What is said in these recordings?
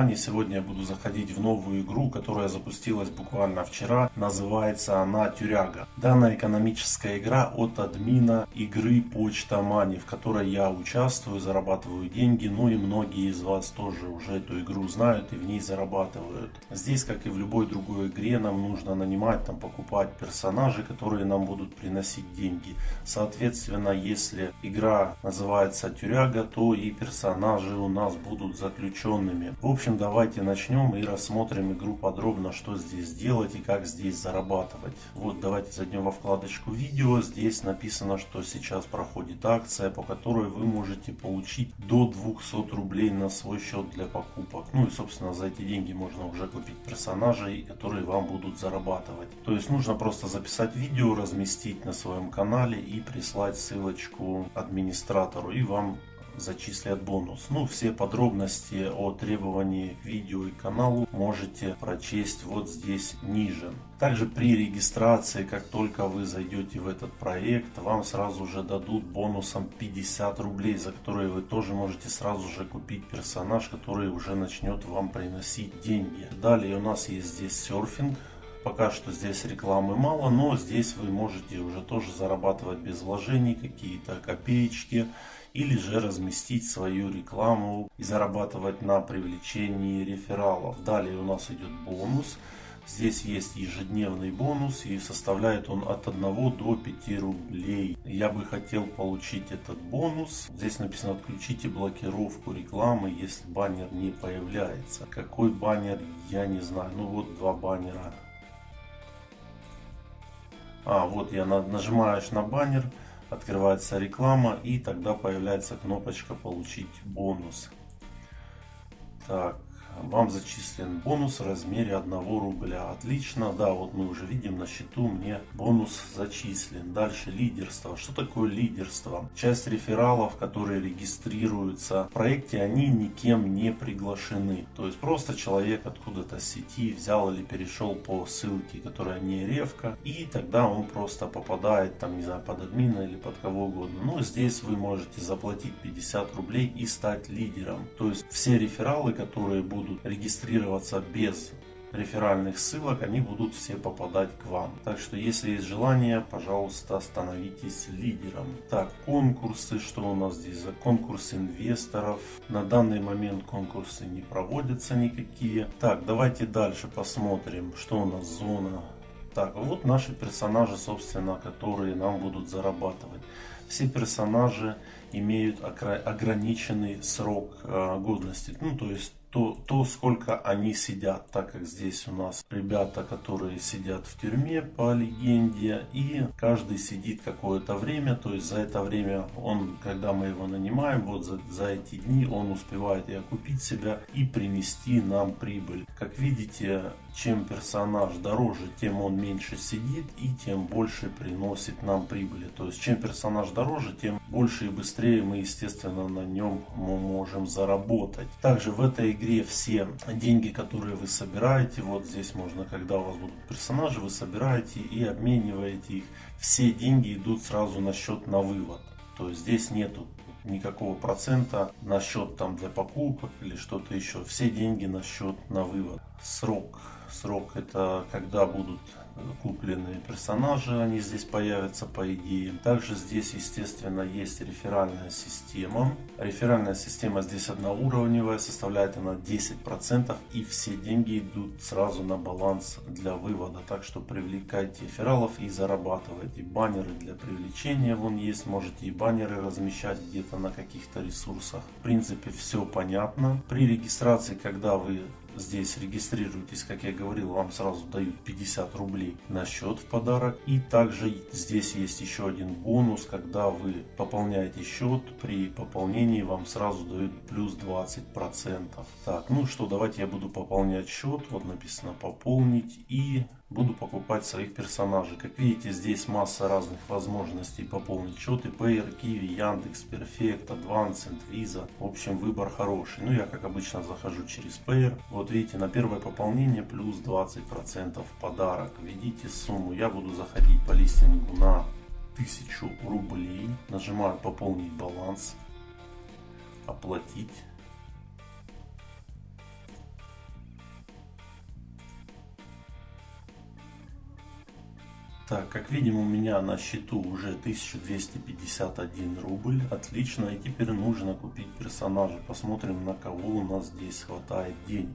Сегодня я буду заходить в новую игру, которая запустилась буквально вчера. Называется она Тюряга. Данная экономическая игра от админа игры Почта Мани, в которой я участвую, зарабатываю деньги. Ну и многие из вас тоже уже эту игру знают и в ней зарабатывают. Здесь, как и в любой другой игре, нам нужно нанимать, там, покупать персонажи, которые нам будут приносить деньги. Соответственно, если игра называется Тюряга, то и персонажи у нас будут заключенными. В общем, общем, давайте начнем и рассмотрим игру подробно, что здесь делать и как здесь зарабатывать. Вот, давайте зайдем во вкладочку видео. Здесь написано, что сейчас проходит акция, по которой вы можете получить до 200 рублей на свой счет для покупок. Ну и, собственно, за эти деньги можно уже купить персонажей, которые вам будут зарабатывать. То есть нужно просто записать видео, разместить на своем канале и прислать ссылочку администратору. И вам зачислят бонус. Ну, все подробности о требовании к видео и каналу можете прочесть вот здесь ниже. Также при регистрации, как только вы зайдете в этот проект, вам сразу же дадут бонусом 50 рублей, за которые вы тоже можете сразу же купить персонаж, который уже начнет вам приносить деньги. Далее у нас есть здесь серфинг. Пока что здесь рекламы мало, но здесь вы можете уже тоже зарабатывать без вложений какие-то копеечки или же разместить свою рекламу и зарабатывать на привлечении рефералов. Далее у нас идет бонус. Здесь есть ежедневный бонус и составляет он от 1 до 5 рублей. Я бы хотел получить этот бонус. Здесь написано отключите блокировку рекламы, если баннер не появляется. Какой баннер, я не знаю. Ну вот два баннера. А, вот я нажимаешь на баннер открывается реклама и тогда появляется кнопочка получить бонус. Так, вам зачислен бонус в размере 1 рубля. Отлично, да, вот мы уже видим на счету мне бонус зачислен. Дальше лидерство. Что такое лидерство? Часть рефералов, которые регистрируются в проекте, они никем не приглашены. То есть просто человек откуда-то с сети взял или перешел по ссылке, которая не ревка, и тогда он просто попадает там, не знаю, под админа или под кого угодно. Но здесь вы можете заплатить 50 рублей и стать лидером. То есть все рефералы, которые будут будут регистрироваться без реферальных ссылок, они будут все попадать к вам. Так что, если есть желание, пожалуйста, становитесь лидером. Так, конкурсы, что у нас здесь за конкурс инвесторов? На данный момент конкурсы не проводятся никакие. Так, давайте дальше посмотрим, что у нас зона. Так, вот наши персонажи, собственно, которые нам будут зарабатывать. Все персонажи имеют ограниченный срок э, годности. Ну, то есть то, то, сколько они сидят, так как здесь у нас ребята, которые сидят в тюрьме по легенде, и каждый сидит какое-то время, то есть за это время он, когда мы его нанимаем, вот за, за эти дни он успевает и окупить себя и принести нам прибыль. Как видите, чем персонаж дороже, тем он меньше сидит и тем больше приносит нам прибыли. То есть чем персонаж дороже, тем больше и быстрее мы, естественно, на нем можем заработать. Также в этой игре все деньги, которые вы собираете, вот здесь можно, когда у вас будут персонажи, вы собираете и обмениваете их. Все деньги идут сразу на счет на вывод. То есть здесь нету никакого процента на счет там для покупок или что-то еще. Все деньги на счет на вывод. Срок Срок это когда будут купленные персонажи, они здесь появятся по идее. Также здесь, естественно, есть реферальная система. Реферальная система здесь одноуровневая, составляет она 10% и все деньги идут сразу на баланс для вывода. Так что привлекайте рефералов и зарабатывайте. Баннеры для привлечения вон есть, можете и баннеры размещать где-то на каких-то ресурсах. В принципе, все понятно. При регистрации, когда вы здесь регистрируетесь, как я говорил, вам сразу дают 50 рублей на счет в подарок. И также здесь есть еще один бонус, когда вы пополняете счет, при пополнении вам сразу дают плюс 20%. Так, ну что, давайте я буду пополнять счет. Вот написано пополнить и буду покупать своих персонажей. Как видите, здесь масса разных возможностей пополнить счеты. Payer, Kiwi, Яндекс, Perfect, Advanced, Visa. В общем, выбор хороший. Ну, я, как обычно, захожу через Payer. Вот видите, на первое пополнение плюс 20% подарок. Введите сумму. Я буду заходить по листингу на 1000 рублей. Нажимаю пополнить баланс. Оплатить. Так, как видим, у меня на счету уже 1251 рубль. Отлично. И теперь нужно купить персонажа. Посмотрим, на кого у нас здесь хватает денег.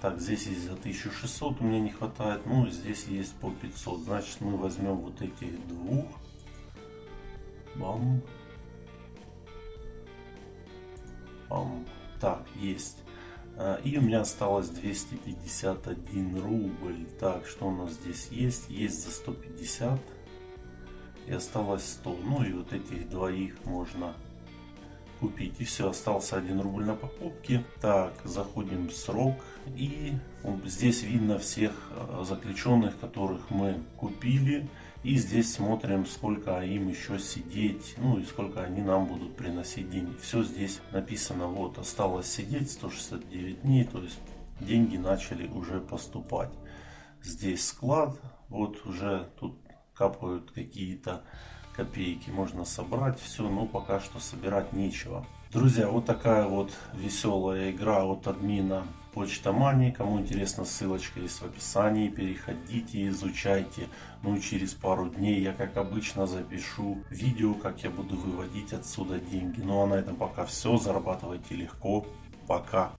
Так, здесь есть за 1600, у меня не хватает. Ну, здесь есть по 500. Значит, мы возьмем вот этих двух. Бам. Бам. Так, есть. А, и у меня осталось 251 рубль. Так, что у нас здесь есть? Есть за 150. И осталось 100. Ну и вот этих двоих можно купить. И все, остался 1 рубль на покупке. Так, заходим в срок. И здесь видно всех а, заключенных, которых мы купили. И здесь смотрим, сколько им еще сидеть, ну и сколько они нам будут приносить деньги. Все здесь написано, вот, осталось сидеть 169 дней, то есть деньги начали уже поступать. Здесь склад, вот уже тут капают какие-то копейки, можно собрать все, но пока что собирать нечего. Друзья, вот такая вот веселая игра от админа Почта Мани. Кому интересно, ссылочка есть в описании. Переходите, изучайте. Ну и через пару дней я, как обычно, запишу видео, как я буду выводить отсюда деньги. Ну а на этом пока все. Зарабатывайте легко. Пока.